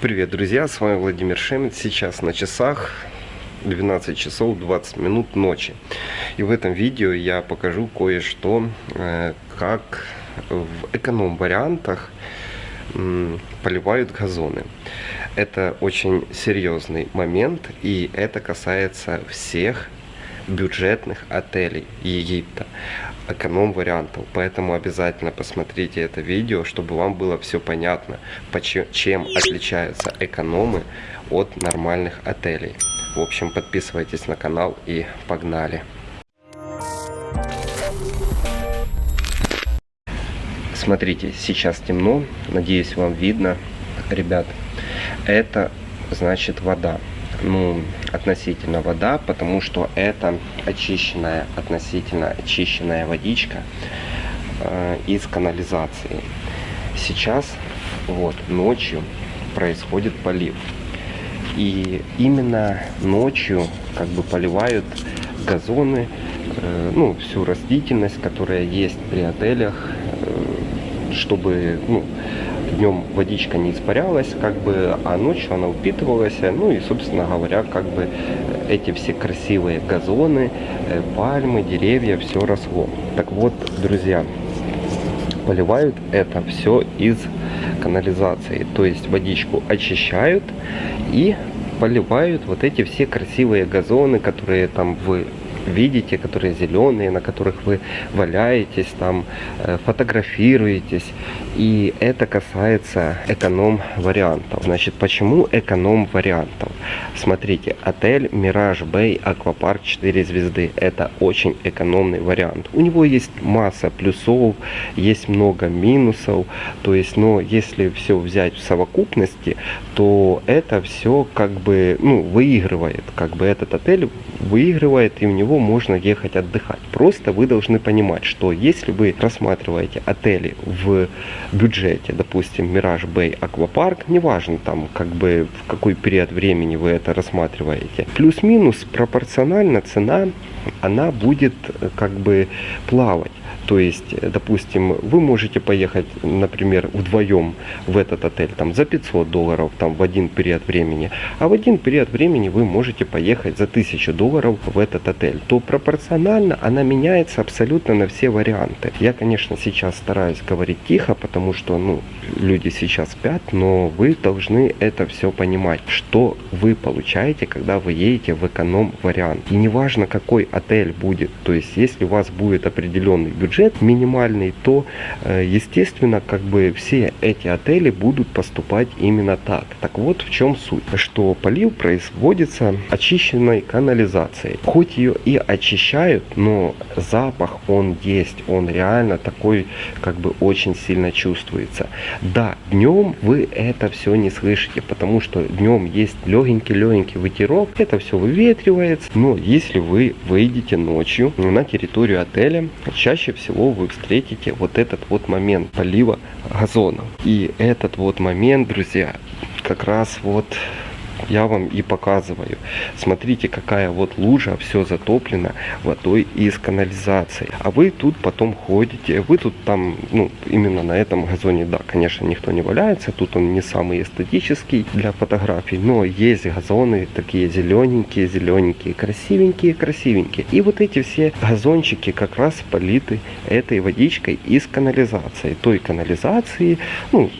Привет, друзья, с вами Владимир Шемет. Сейчас на часах 12 часов 20 минут ночи. И в этом видео я покажу кое-что, э, как в эконом-вариантах поливают газоны. Это очень серьезный момент, и это касается всех бюджетных отелей Египта, эконом-вариантов. Поэтому обязательно посмотрите это видео, чтобы вам было все понятно, чем отличаются экономы от нормальных отелей. В общем, подписывайтесь на канал и погнали! Смотрите, сейчас темно, надеюсь вам видно, ребят. Это значит вода ну, относительно вода, потому что это очищенная, относительно очищенная водичка э, из канализации. Сейчас, вот, ночью происходит полив. И именно ночью как бы поливают газоны, э, ну, всю растительность, которая есть при отелях, э, чтобы, ну, днем водичка не испарялась, как бы, а ночью она упитывалась. Ну и, собственно говоря, как бы эти все красивые газоны, э, пальмы, деревья, все росло. Так вот, друзья, поливают это все из канализации. То есть водичку очищают и поливают вот эти все красивые газоны, которые там в видите, которые зеленые, на которых вы валяетесь, там э, фотографируетесь. И это касается эконом-вариантов. Значит, почему эконом-вариантов? Смотрите, отель Мираж Бэй Аквапарк 4 звезды. Это очень экономный вариант. У него есть масса плюсов, есть много минусов. То есть, но если все взять в совокупности, то это все как бы, ну, выигрывает. Как бы этот отель выигрывает, и у него можно ехать отдыхать. Просто вы должны понимать, что если вы рассматриваете отели в бюджете, допустим, Мираж Бэй Аквапарк, неважно там, как бы в какой период времени вы это рассматриваете, плюс-минус пропорционально цена, она будет э, как бы плавать. То есть, э, допустим, вы можете поехать, например, вдвоем в этот отель там, за 500 долларов там, в один период времени, а в один период времени вы можете поехать за 1000 долларов в этот отель. То пропорционально она меняется абсолютно на все варианты. Я, конечно, сейчас стараюсь говорить тихо, потому что ну, люди сейчас спят, но вы должны это все понимать, что вы получаете, когда вы едете в эконом-вариант. И неважно, какой отель будет, то есть если у вас будет определенный бюджет, минимальный, то, э, естественно, как бы все эти отели будут поступать именно так. Так вот в чем суть, что полив производится очищенной канализацией. Хоть ее и очищают, но запах он есть, он реально такой, как бы очень сильно чувствуется. Да, днем вы это все не слышите, потому что днем есть легенький-легенький ветерок, это все выветривается, но если вы выйдете ночью на территорию отеля, чаще всего всего вы встретите вот этот вот момент полива газона. И этот вот момент, друзья, как раз вот я вам и показываю. Смотрите, какая вот лужа, все затоплено водой из канализации. А вы тут потом ходите, вы тут там, ну, именно на этом газоне, да, конечно, никто не валяется, тут он не самый эстетический для фотографий, но есть газоны такие зелененькие, зелененькие, красивенькие, красивенькие. И вот эти все газончики как раз политы этой водичкой из канализации. Той канализации, ну,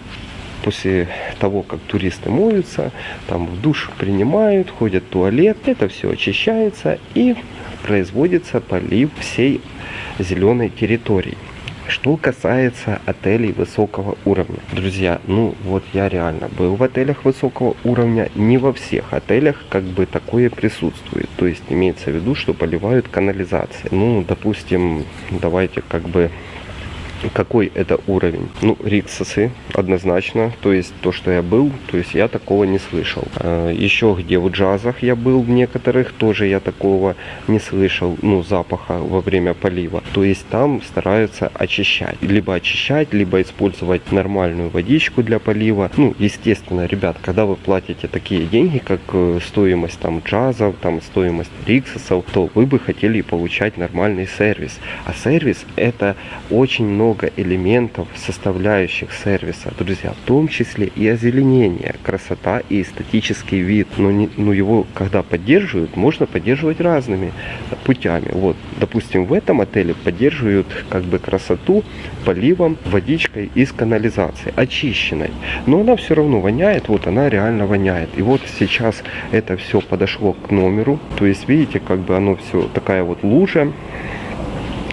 после того, как туристы моются, там в душ принимают, ходят в туалет, это все очищается и производится полив всей зеленой территории. Что касается отелей высокого уровня. Друзья, ну вот я реально был в отелях высокого уровня. Не во всех отелях как бы такое присутствует. То есть имеется в виду, что поливают канализацией. Ну, допустим, давайте как бы какой это уровень? Ну, Риксосы однозначно, то есть то, что я был, то есть я такого не слышал. А, еще где в джазах я был в некоторых, тоже я такого не слышал, ну, запаха во время полива. То есть там стараются очищать. Либо очищать, либо использовать нормальную водичку для полива. Ну, естественно, ребят, когда вы платите такие деньги, как э, стоимость там джазов, там стоимость Риксосов, то вы бы хотели получать нормальный сервис. А сервис это очень много много элементов, составляющих сервиса, друзья, в том числе и озеленение, красота и эстетический вид. Но, не, но его, когда поддерживают, можно поддерживать разными путями. Вот, допустим, в этом отеле поддерживают как бы красоту поливом, водичкой из канализации, очищенной. Но она все равно воняет, вот она реально воняет. И вот сейчас это все подошло к номеру. То есть, видите, как бы оно все такая вот лужа.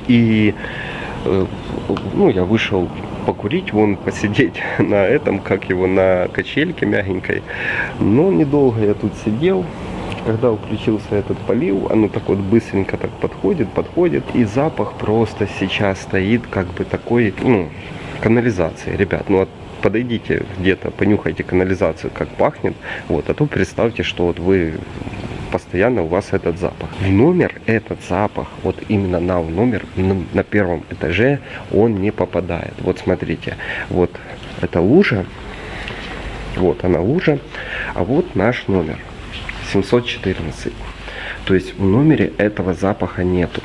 И э, ну, я вышел покурить, вон посидеть на этом, как его, на качельке мягенькой. Но недолго я тут сидел. Когда включился этот полив, оно так вот быстренько так подходит, подходит. И запах просто сейчас стоит как бы такой, ну, канализации. Ребят, ну подойдите где-то, понюхайте канализацию, как пахнет. Вот, а то представьте, что вот вы постоянно у вас этот запах. В номер этот запах, вот именно на номер, на первом этаже, он не попадает. Вот смотрите, вот эта лужа, вот она лужа, а вот наш номер 714. То есть в номере этого запаха нету.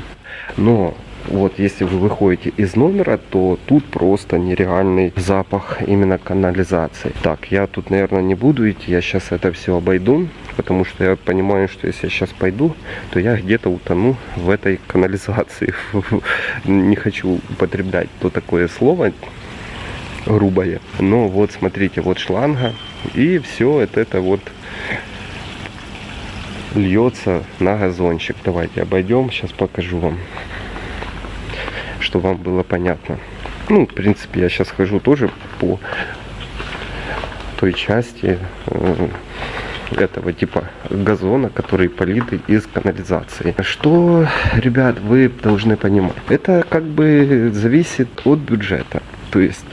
Но вот если вы выходите из номера, то тут просто нереальный запах именно канализации. Так, я тут, наверное, не буду идти, я сейчас это все обойду, потому что я понимаю, что если я сейчас пойду, то я где-то утону в этой канализации. Не хочу употреблять то такое слово грубое. Но вот смотрите, вот шланга, и все это, это вот льется на газончик. Давайте обойдем, сейчас покажу вам чтобы вам было понятно. Ну, в принципе, я сейчас хожу тоже по той части э, этого типа газона, который политый из канализации. Что, ребят, вы должны понимать? Это как бы зависит от бюджета. То есть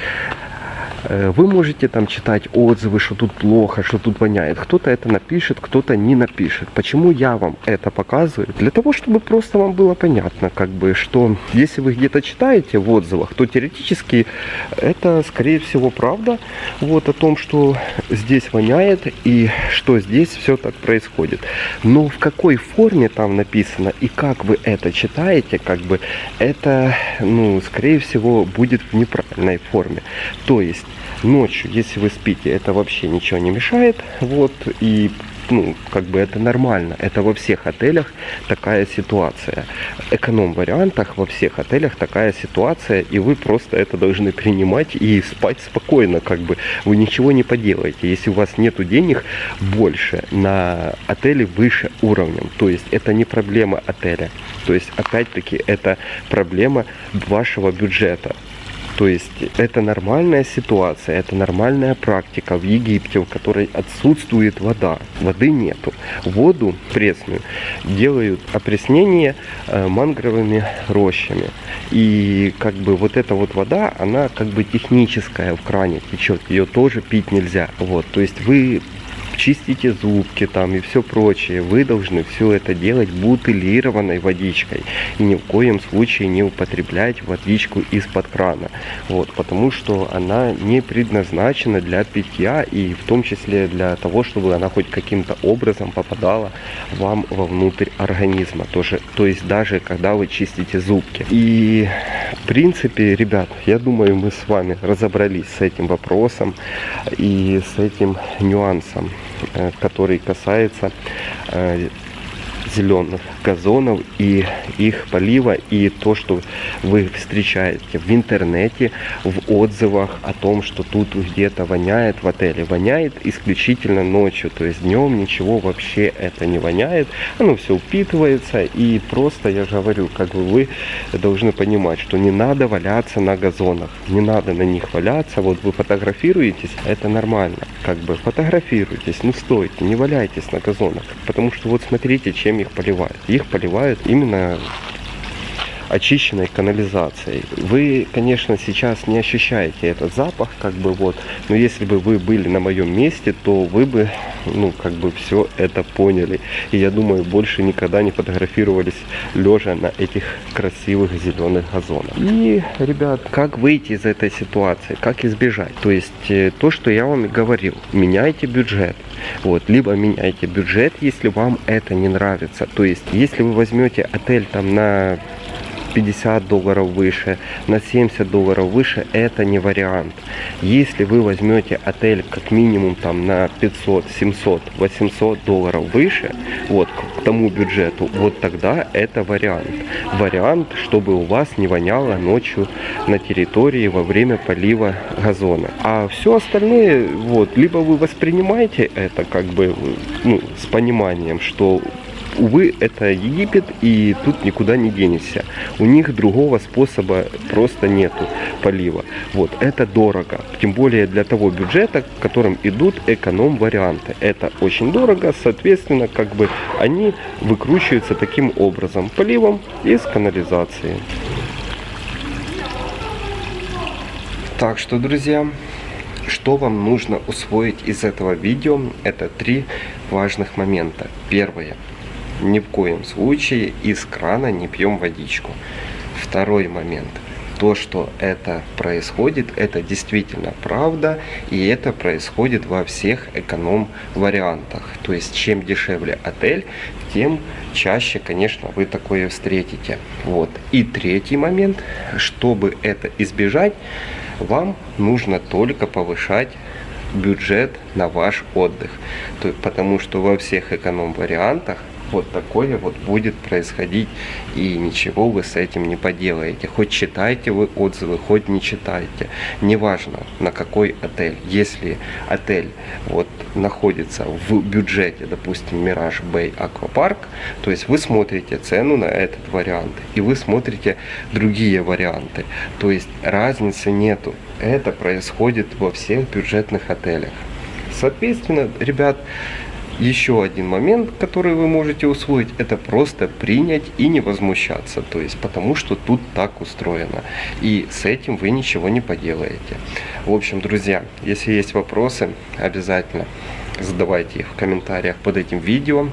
вы можете там читать отзывы, что тут плохо, что тут воняет. Кто-то это напишет, кто-то не напишет. Почему я вам это показываю? Для того, чтобы просто вам было понятно, как бы, что если вы где-то читаете в отзывах, то теоретически это, скорее всего, правда. Вот о том, что здесь воняет и что здесь все так происходит. Но в какой форме там написано и как вы это читаете, как бы, это, ну, скорее всего, будет в неправильной форме. То есть Ночью, если вы спите, это вообще ничего не мешает. Вот, и ну, как бы это нормально. Это во всех отелях такая ситуация. Эконом-вариантах во всех отелях такая ситуация, и вы просто это должны принимать и спать спокойно, как бы вы ничего не поделаете. Если у вас нету денег больше на отели выше уровнем, то есть это не проблема отеля. То есть опять-таки это проблема вашего бюджета. То есть это нормальная ситуация, это нормальная практика в Египте, в которой отсутствует вода. Воды нету. Воду пресную делают опреснение э, мангровыми рощами. И как бы вот эта вот вода, она как бы техническая в кране течет. Ее тоже пить нельзя. Вот, то есть вы чистите зубки там и все прочее, вы должны все это делать бутылированной водичкой. И ни в коем случае не употреблять водичку из-под крана. Вот, потому что она не предназначена для питья и в том числе для того, чтобы она хоть каким-то образом попадала вам вовнутрь организма. Тоже, то есть даже когда вы чистите зубки. И в принципе, ребят, я думаю, мы с вами разобрались с этим вопросом и с этим нюансом. Э, который касается э, зеленых газонов и их полива и то, что вы встречаете в интернете, в отзывах о том, что тут где-то воняет в отеле. Воняет исключительно ночью, то есть днем ничего вообще это не воняет. Оно все упитывается и просто, я же говорю, как бы вы должны понимать, что не надо валяться на газонах, не надо на них валяться. Вот вы фотографируетесь, это нормально, как бы фотографируйтесь, ну стойте, не валяйтесь на газонах, потому что вот смотрите, чем их поливают. Их поливают именно очищенной канализацией. Вы, конечно, сейчас не ощущаете этот запах, как бы вот, но если бы вы были на моем месте, то вы бы, ну, как бы все это поняли. И я думаю, больше никогда не фотографировались лежа на этих красивых зеленых газонах. И, ребят, как выйти из этой ситуации, как избежать? То есть, э, то, что я вам и говорил, меняйте бюджет. Вот, либо меняйте бюджет, если вам это не нравится. То есть, если вы возьмете отель там на 50 долларов выше, на 70 долларов выше, это не вариант. Если вы возьмете отель как минимум там на 500, 700, 800 долларов выше, вот к тому бюджету, вот тогда это вариант. Вариант, чтобы у вас не воняло ночью на территории во время полива газона. А все остальное, вот, либо вы воспринимаете это как бы ну, с пониманием, что увы, это Египет, и тут никуда не денешься. У них другого способа просто нету полива. Вот, это дорого. Тем более для того бюджета, в котором идут эконом-варианты. Это очень дорого, соответственно, как бы они выкручиваются таким образом. Поливом из канализации. Так что, друзья, что вам нужно усвоить из этого видео? Это три важных момента. Первое ни в коем случае из крана не пьем водичку. Второй момент. То, что это происходит, это действительно правда, и это происходит во всех эконом-вариантах. То есть, чем дешевле отель, тем чаще, конечно, вы такое встретите. Вот. И третий момент, чтобы это избежать, вам нужно только повышать бюджет на ваш отдых. То, потому что во всех эконом-вариантах вот такое вот будет происходить, и ничего вы с этим не поделаете. Хоть читайте вы отзывы, хоть не читайте. Неважно, на какой отель. Если отель вот находится в бюджете, допустим, Мираж Бэй Аквапарк, то есть вы смотрите цену на этот вариант, и вы смотрите другие варианты. То есть разницы нету. Это происходит во всех бюджетных отелях. Соответственно, ребят, еще один момент, который вы можете усвоить, это просто принять и не возмущаться. То есть, потому что тут так устроено. И с этим вы ничего не поделаете. В общем, друзья, если есть вопросы, обязательно задавайте их в комментариях под этим видео,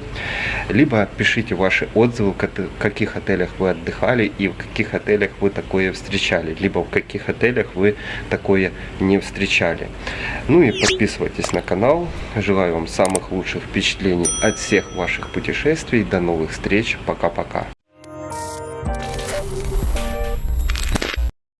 либо пишите ваши отзывы, в каких отелях вы отдыхали и в каких отелях вы такое встречали, либо в каких отелях вы такое не встречали. Ну и подписывайтесь на канал. Желаю вам самых лучших впечатлений от всех ваших путешествий. До новых встреч. Пока-пока.